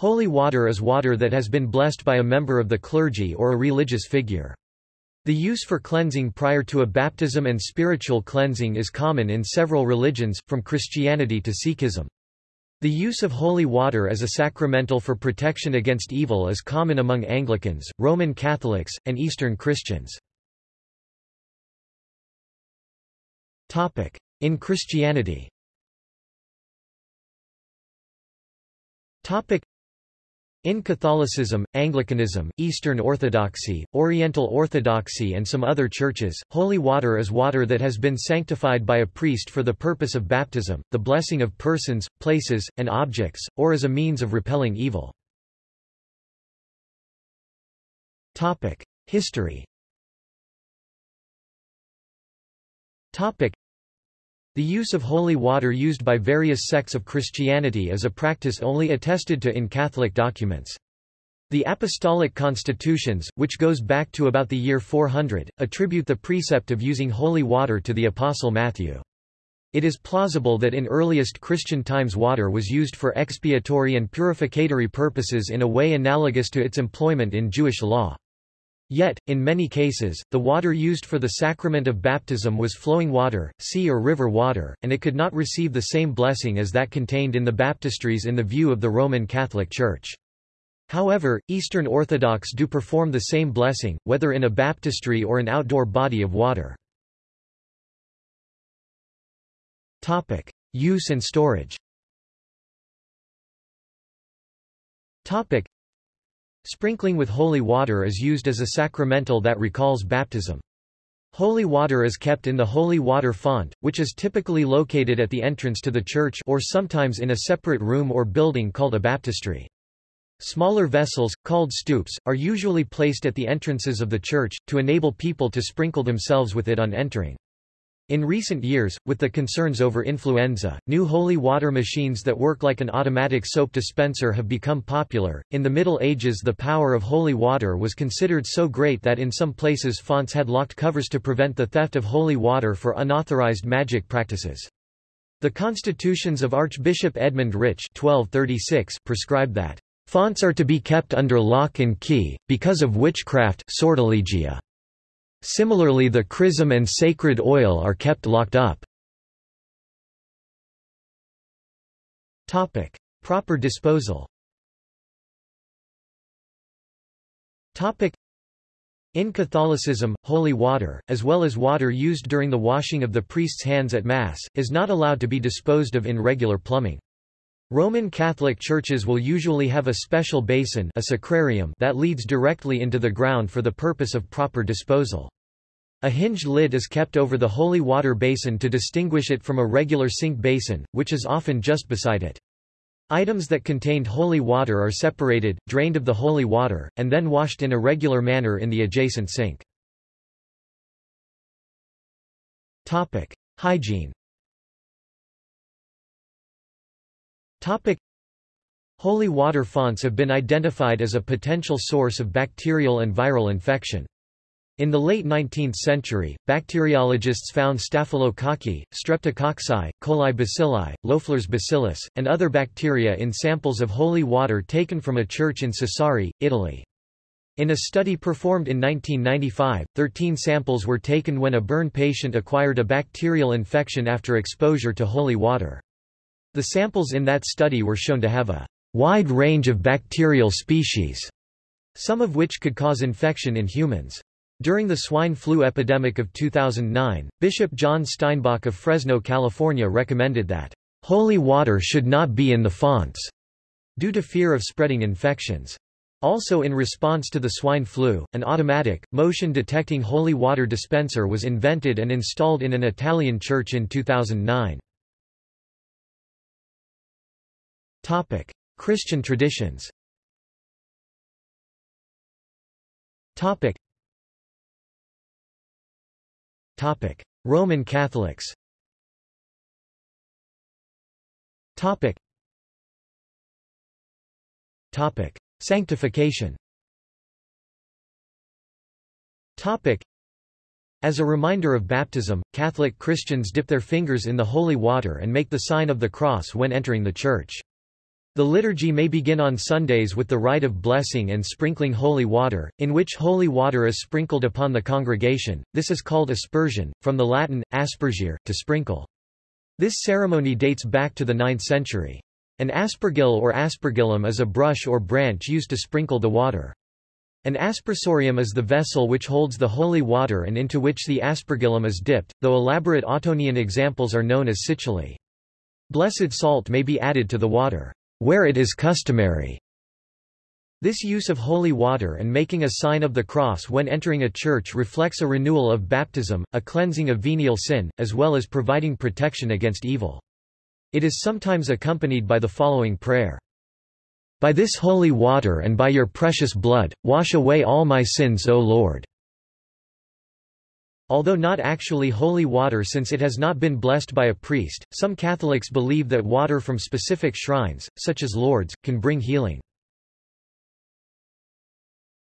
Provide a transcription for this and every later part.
Holy water is water that has been blessed by a member of the clergy or a religious figure. The use for cleansing prior to a baptism and spiritual cleansing is common in several religions, from Christianity to Sikhism. The use of holy water as a sacramental for protection against evil is common among Anglicans, Roman Catholics, and Eastern Christians. In Christianity in Catholicism, Anglicanism, Eastern Orthodoxy, Oriental Orthodoxy and some other churches, holy water is water that has been sanctified by a priest for the purpose of baptism, the blessing of persons, places, and objects, or as a means of repelling evil. History the use of holy water used by various sects of Christianity is a practice only attested to in Catholic documents. The Apostolic Constitutions, which goes back to about the year 400, attribute the precept of using holy water to the Apostle Matthew. It is plausible that in earliest Christian times water was used for expiatory and purificatory purposes in a way analogous to its employment in Jewish law. Yet, in many cases, the water used for the sacrament of baptism was flowing water, sea or river water, and it could not receive the same blessing as that contained in the baptistries in the view of the Roman Catholic Church. However, Eastern Orthodox do perform the same blessing, whether in a baptistry or an outdoor body of water. Topic. Use and storage Sprinkling with holy water is used as a sacramental that recalls baptism. Holy water is kept in the holy water font, which is typically located at the entrance to the church or sometimes in a separate room or building called a baptistry. Smaller vessels, called stoups, are usually placed at the entrances of the church, to enable people to sprinkle themselves with it on entering. In recent years, with the concerns over influenza, new holy water machines that work like an automatic soap dispenser have become popular. In the Middle Ages, the power of holy water was considered so great that in some places fonts had locked covers to prevent the theft of holy water for unauthorized magic practices. The constitutions of Archbishop Edmund Rich 1236 prescribed that fonts are to be kept under lock and key, because of witchcraft sortilegia. Similarly the chrism and sacred oil are kept locked up. Proper disposal in Catholicism, holy water, as well as water used during the washing of the priest's hands at Mass, is not allowed to be disposed of in regular plumbing. Roman Catholic churches will usually have a special basin a sacrarium that leads directly into the ground for the purpose of proper disposal. A hinged lid is kept over the holy water basin to distinguish it from a regular sink basin, which is often just beside it. Items that contained holy water are separated, drained of the holy water, and then washed in a regular manner in the adjacent sink. Topic. Hygiene Topic. Holy water fonts have been identified as a potential source of bacterial and viral infection. In the late 19th century, bacteriologists found Staphylococci, Streptococci, coli bacilli, Loeffler's bacillus, and other bacteria in samples of holy water taken from a church in Sassari, Italy. In a study performed in 1995, 13 samples were taken when a burn patient acquired a bacterial infection after exposure to holy water. The samples in that study were shown to have a wide range of bacterial species, some of which could cause infection in humans. During the swine flu epidemic of 2009, Bishop John Steinbock of Fresno, California recommended that holy water should not be in the fonts due to fear of spreading infections. Also in response to the swine flu, an automatic, motion-detecting holy water dispenser was invented and installed in an Italian church in 2009. Topic: Christian traditions. Topic: Topic: Roman Catholics. Topic: Topic: Sanctification. Topic: As a reminder of baptism, Catholic Christians dip their fingers in the holy water and make the sign of the cross when entering the church. The liturgy may begin on Sundays with the rite of blessing and sprinkling holy water, in which holy water is sprinkled upon the congregation. This is called aspersion, from the Latin, aspergere, to sprinkle. This ceremony dates back to the 9th century. An aspergill or aspergillum is a brush or branch used to sprinkle the water. An aspersorium is the vessel which holds the holy water and into which the aspergillum is dipped, though elaborate Ottonian examples are known as situlae. Blessed salt may be added to the water, where it is customary. This use of holy water and making a sign of the cross when entering a church reflects a renewal of baptism, a cleansing of venial sin, as well as providing protection against evil. It is sometimes accompanied by the following prayer. By this holy water and by your precious blood, wash away all my sins O Lord. Although not actually holy water since it has not been blessed by a priest, some Catholics believe that water from specific shrines, such as Lourdes, can bring healing.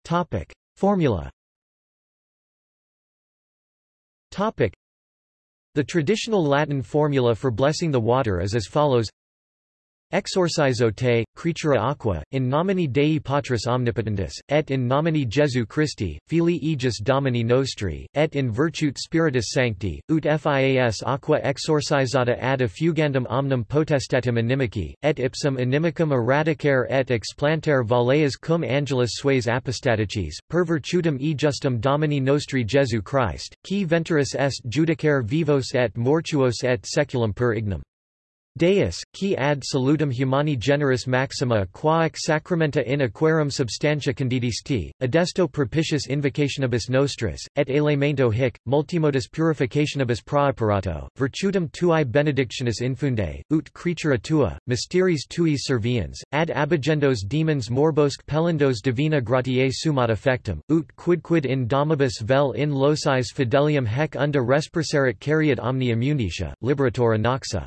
Topic. Formula Topic. The traditional Latin formula for blessing the water is as follows Exorcizo te, creatura aqua, in nomine Dei Patris Omnipotentis, et in nomine Jesu Christi, Filii Aegis Domini Nostri, et in virtute Spiritus Sancti, ut fias aqua exorcizata ad effugandum omnem potestatem inimici, et ipsum inimicum eradicare et explantere valeas cum angelis sues apostaticis, per virtutem ejustum Domini Nostri Jesu Christ, qui venturus est judicare vivos et mortuos et seculum per ignum. Deus, qui ad salutum humani generis maxima quaec sacramenta in aquarum substantia candidisti, adesto propitius invocationibus nostris, et elemento hic, multimodus purificationibus praeparato, virtutum tuae benedictionis infunde, ut creatura tua, mysteries tui serviens, ad abigendos demons morbosque pelendos divina gratiae sumat effectum, ut quidquid in domibus vel in locis fidelium hec unda resperserit cariat omnia munitia, liberator noxa.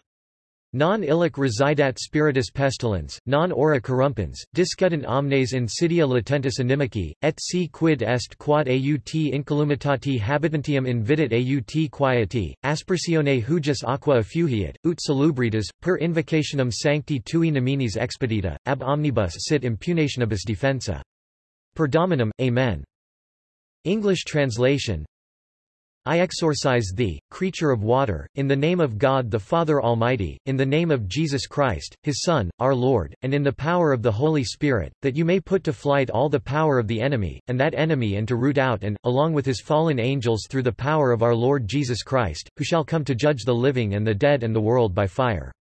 Non illic residat spiritus pestilens, non ora corrumpens, discutant omnes insidia latentis inimici, et si quid est quod aut incolumitati habitantium invidit aut quieti, aspersione hugis aqua effugiat, ut salubritas, per invocationem sancti tui nominis expedita, ab omnibus sit impugnationibus defensa. Per Dominum, Amen. English translation I exorcise thee, creature of water, in the name of God the Father Almighty, in the name of Jesus Christ, his Son, our Lord, and in the power of the Holy Spirit, that you may put to flight all the power of the enemy, and that enemy and to root out and, along with his fallen angels through the power of our Lord Jesus Christ, who shall come to judge the living and the dead and the world by fire.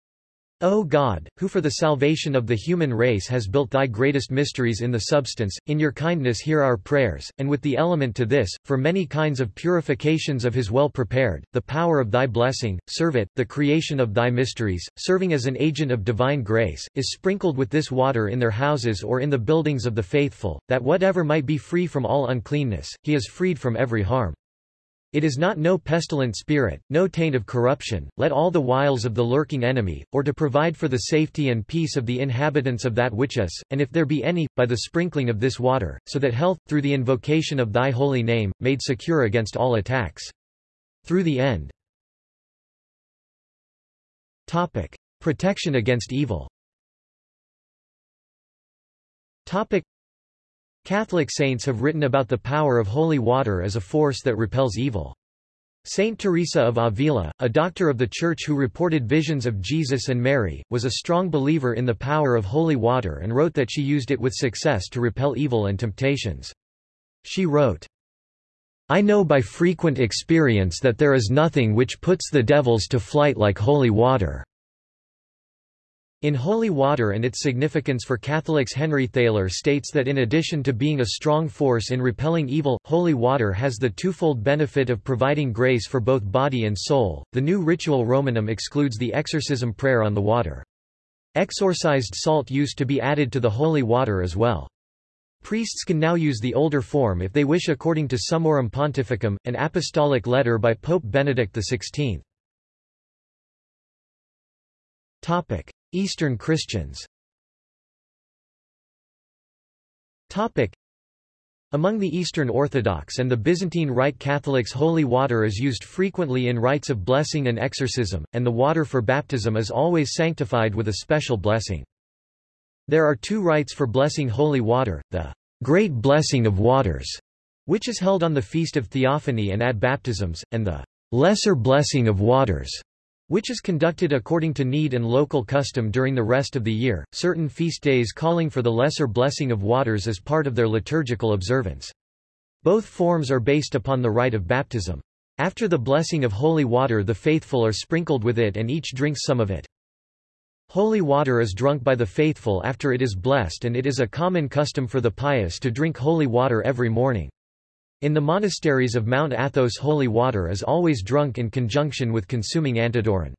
O God, who for the salvation of the human race has built thy greatest mysteries in the substance, in your kindness hear our prayers, and with the element to this, for many kinds of purifications of his well prepared, the power of thy blessing, serve it, the creation of thy mysteries, serving as an agent of divine grace, is sprinkled with this water in their houses or in the buildings of the faithful, that whatever might be free from all uncleanness, he is freed from every harm. It is not no pestilent spirit, no taint of corruption, let all the wiles of the lurking enemy, or to provide for the safety and peace of the inhabitants of that which is, and if there be any, by the sprinkling of this water, so that health, through the invocation of thy holy name, made secure against all attacks. Through the end. Topic. Protection against evil Topic. Catholic saints have written about the power of holy water as a force that repels evil. Saint Teresa of Avila, a doctor of the Church who reported visions of Jesus and Mary, was a strong believer in the power of holy water and wrote that she used it with success to repel evil and temptations. She wrote, I know by frequent experience that there is nothing which puts the devils to flight like holy water. In holy water and its significance for Catholics Henry Theiler states that in addition to being a strong force in repelling evil, holy water has the twofold benefit of providing grace for both body and soul. The new Ritual Romanum excludes the exorcism prayer on the water. Exorcised salt used to be added to the holy water as well. Priests can now use the older form if they wish according to Summorum Pontificum, an apostolic letter by Pope Benedict XVI. Topic. Eastern Christians Among the Eastern Orthodox and the Byzantine Rite Catholics holy water is used frequently in rites of blessing and exorcism, and the water for baptism is always sanctified with a special blessing. There are two rites for blessing holy water, the Great Blessing of Waters, which is held on the Feast of Theophany and at baptisms, and the Lesser Blessing of Waters, which is conducted according to need and local custom during the rest of the year, certain feast days calling for the Lesser Blessing of Waters as part of their liturgical observance. Both forms are based upon the rite of baptism. After the blessing of holy water the faithful are sprinkled with it and each drinks some of it. Holy water is drunk by the faithful after it is blessed and it is a common custom for the pious to drink holy water every morning. In the monasteries of Mount Athos holy water is always drunk in conjunction with consuming antidoron.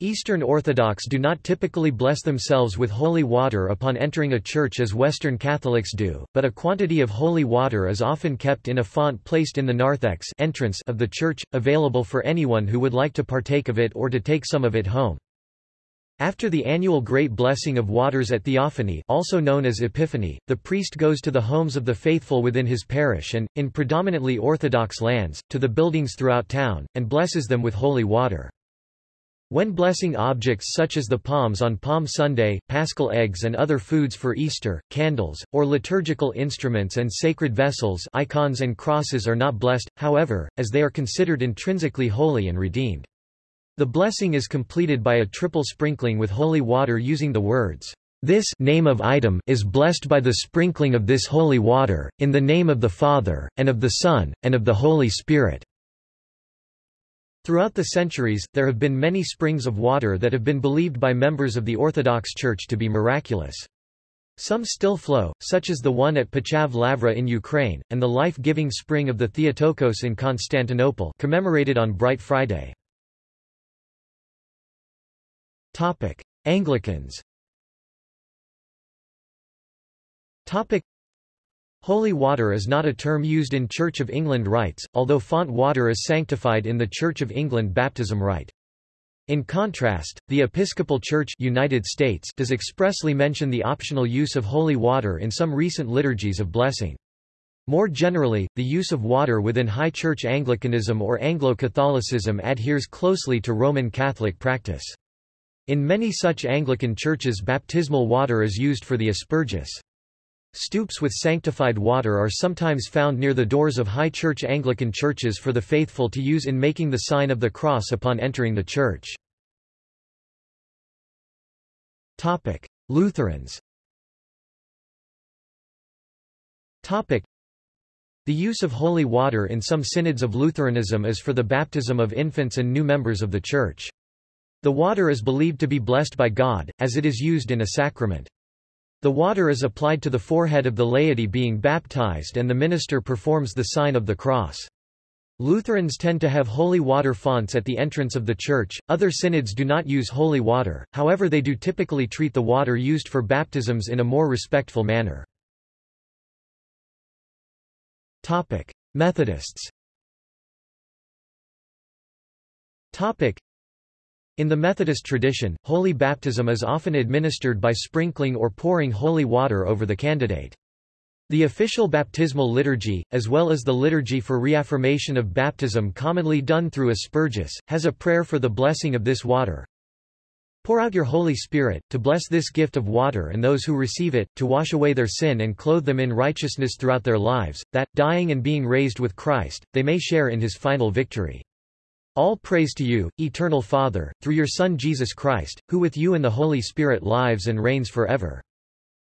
Eastern Orthodox do not typically bless themselves with holy water upon entering a church as Western Catholics do, but a quantity of holy water is often kept in a font placed in the narthex entrance of the church, available for anyone who would like to partake of it or to take some of it home. After the annual Great Blessing of Waters at Theophany also known as Epiphany, the priest goes to the homes of the faithful within his parish and, in predominantly Orthodox lands, to the buildings throughout town, and blesses them with holy water. When blessing objects such as the palms on Palm Sunday, paschal eggs and other foods for Easter, candles, or liturgical instruments and sacred vessels icons and crosses are not blessed, however, as they are considered intrinsically holy and redeemed. The blessing is completed by a triple sprinkling with holy water using the words, "This name of item is blessed by the sprinkling of this holy water, in the name of the Father, and of the Son, and of the Holy Spirit." Throughout the centuries, there have been many springs of water that have been believed by members of the Orthodox Church to be miraculous. Some still flow, such as the one at Pochaev Lavra in Ukraine, and the life-giving spring of the Theotokos in Constantinople commemorated on Bright Friday. Topic: Anglicans. Topic: Holy water is not a term used in Church of England rites, although font water is sanctified in the Church of England baptism rite. In contrast, the Episcopal Church United States does expressly mention the optional use of holy water in some recent liturgies of blessing. More generally, the use of water within High Church Anglicanism or Anglo-Catholicism adheres closely to Roman Catholic practice. In many such Anglican churches baptismal water is used for the asperges. Stoups with sanctified water are sometimes found near the doors of High Church Anglican churches for the faithful to use in making the sign of the cross upon entering the church. Lutherans The use of holy water in some synods of Lutheranism is for the baptism of infants and new members of the Church. The water is believed to be blessed by God, as it is used in a sacrament. The water is applied to the forehead of the laity being baptized and the minister performs the sign of the cross. Lutherans tend to have holy water fonts at the entrance of the church, other synods do not use holy water, however they do typically treat the water used for baptisms in a more respectful manner. Methodists in the Methodist tradition, holy baptism is often administered by sprinkling or pouring holy water over the candidate. The official baptismal liturgy, as well as the liturgy for reaffirmation of baptism commonly done through asperges, has a prayer for the blessing of this water. Pour out your Holy Spirit, to bless this gift of water and those who receive it, to wash away their sin and clothe them in righteousness throughout their lives, that, dying and being raised with Christ, they may share in his final victory. All praise to you, eternal Father, through your Son Jesus Christ, who with you and the Holy Spirit lives and reigns forever.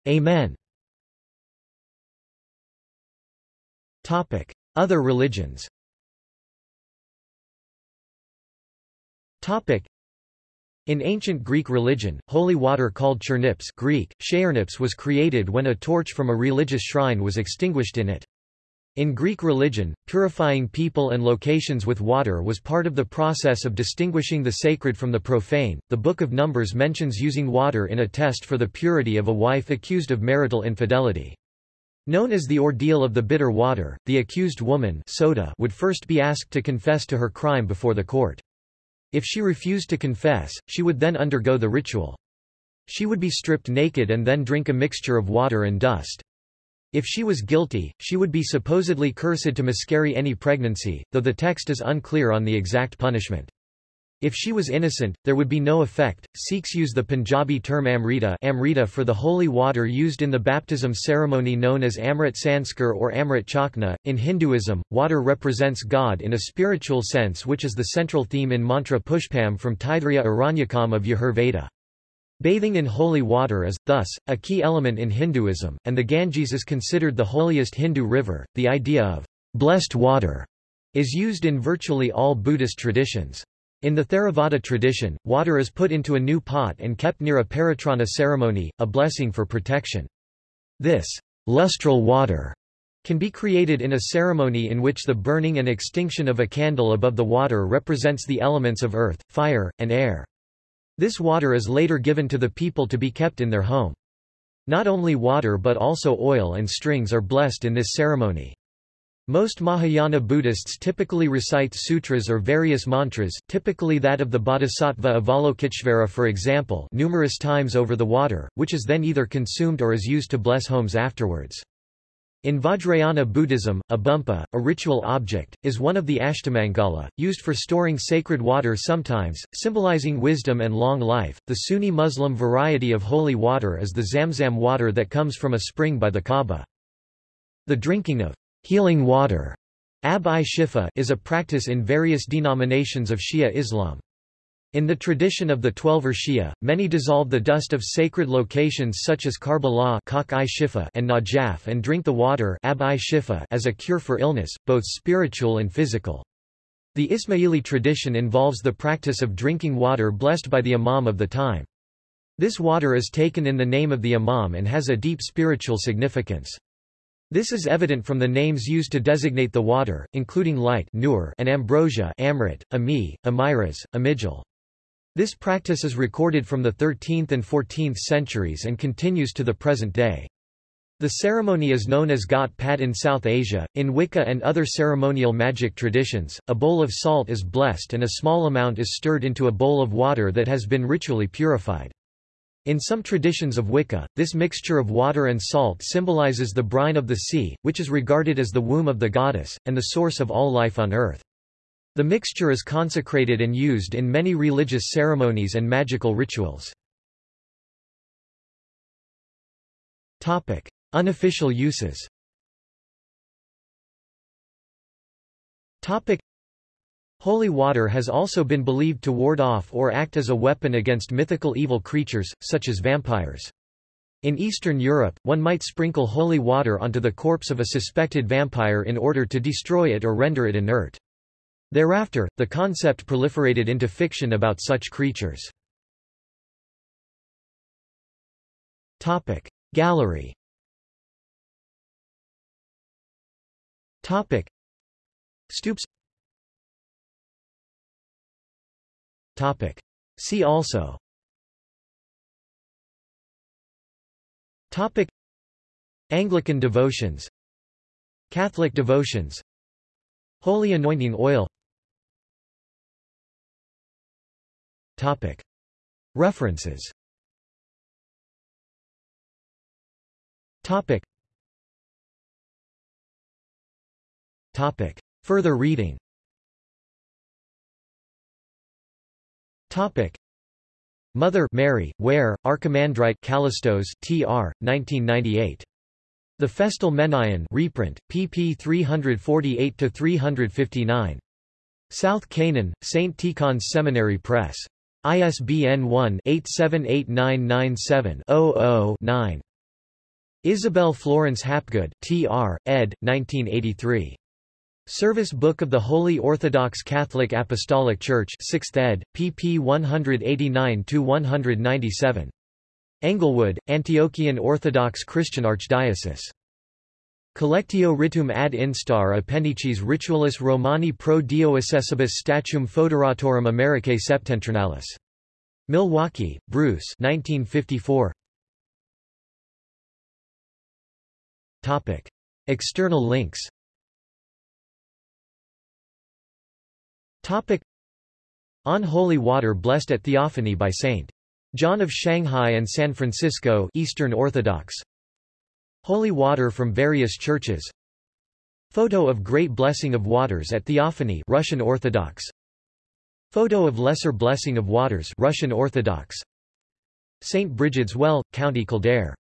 Amen. Other religions in ancient Greek religion, holy water called chernips Greek, was created when a torch from a religious shrine was extinguished in it. In Greek religion, purifying people and locations with water was part of the process of distinguishing the sacred from the profane. The Book of Numbers mentions using water in a test for the purity of a wife accused of marital infidelity. Known as the ordeal of the bitter water, the accused woman Sotah would first be asked to confess to her crime before the court. If she refused to confess, she would then undergo the ritual. She would be stripped naked and then drink a mixture of water and dust. If she was guilty, she would be supposedly cursed to miscarry any pregnancy, though the text is unclear on the exact punishment. If she was innocent, there would be no effect. Sikhs use the Punjabi term amrita, amrita for the holy water used in the baptism ceremony known as Amrit Sanskar or Amrit Chakna. In Hinduism, water represents God in a spiritual sense, which is the central theme in mantra Pushpam from Taittiriya Aranyakam of Yajur Bathing in holy water is, thus, a key element in Hinduism, and the Ganges is considered the holiest Hindu river. The idea of blessed water is used in virtually all Buddhist traditions. In the Theravada tradition, water is put into a new pot and kept near a paritrana ceremony, a blessing for protection. This lustral water can be created in a ceremony in which the burning and extinction of a candle above the water represents the elements of earth, fire, and air. This water is later given to the people to be kept in their home. Not only water but also oil and strings are blessed in this ceremony. Most Mahayana Buddhists typically recite sutras or various mantras typically that of the Bodhisattva Avalokiteshvara for example numerous times over the water, which is then either consumed or is used to bless homes afterwards. In Vajrayana Buddhism, a bumpa, a ritual object, is one of the Ashtamangala, used for storing sacred water sometimes, symbolizing wisdom and long life. The Sunni Muslim variety of holy water is the Zamzam water that comes from a spring by the Kaaba. The drinking of Healing water Ab-i-Shifa is a practice in various denominations of Shia Islam. In the tradition of the Twelver Shia, many dissolve the dust of sacred locations such as Karbala and Najaf and drink the water as a cure for illness, both spiritual and physical. The Ismaili tradition involves the practice of drinking water blessed by the imam of the time. This water is taken in the name of the imam and has a deep spiritual significance. This is evident from the names used to designate the water, including light nur and ambrosia amrit, ami, amiras, amijal. This practice is recorded from the 13th and 14th centuries and continues to the present day. The ceremony is known as Ghat Pat in South Asia. In Wicca and other ceremonial magic traditions, a bowl of salt is blessed and a small amount is stirred into a bowl of water that has been ritually purified. In some traditions of Wicca, this mixture of water and salt symbolizes the brine of the sea, which is regarded as the womb of the goddess, and the source of all life on earth. The mixture is consecrated and used in many religious ceremonies and magical rituals. Topic: Unofficial uses Topic: Holy water has also been believed to ward off or act as a weapon against mythical evil creatures, such as vampires. In Eastern Europe, one might sprinkle holy water onto the corpse of a suspected vampire in order to destroy it or render it inert. Thereafter, the concept proliferated into fiction about such creatures. Gallery Stoups Topic. See also Topic. Anglican devotions Catholic devotions Holy anointing oil Topic. References Topic. Topic. Further reading Topic. Mother Mary, Ware, Archimandrite Kallistos, T.R., 1998. The Festal Menaion reprint, pp 348-359. South Canaan, St. Tikhon's Seminary Press. ISBN 1-878997-00-9. Isabel Florence Hapgood, T.R., ed. 1983. Service Book of the Holy Orthodox Catholic Apostolic Church 6th ed., pp 189-197. Englewood, Antiochian Orthodox Christian Archdiocese. Collectio ritum ad instar appendices ritualis Romani pro dio accessibus statuum foederatorum Americae septentrionalis. Milwaukee, Bruce 1954. Topic. External links Topic On holy water blessed at Theophany by St. John of Shanghai and San Francisco Eastern Orthodox Holy water from various churches. Photo of Great Blessing of Waters at Theophany Russian Orthodox. Photo of Lesser Blessing of Waters Russian Orthodox. St. Bridget's Well, County Kildare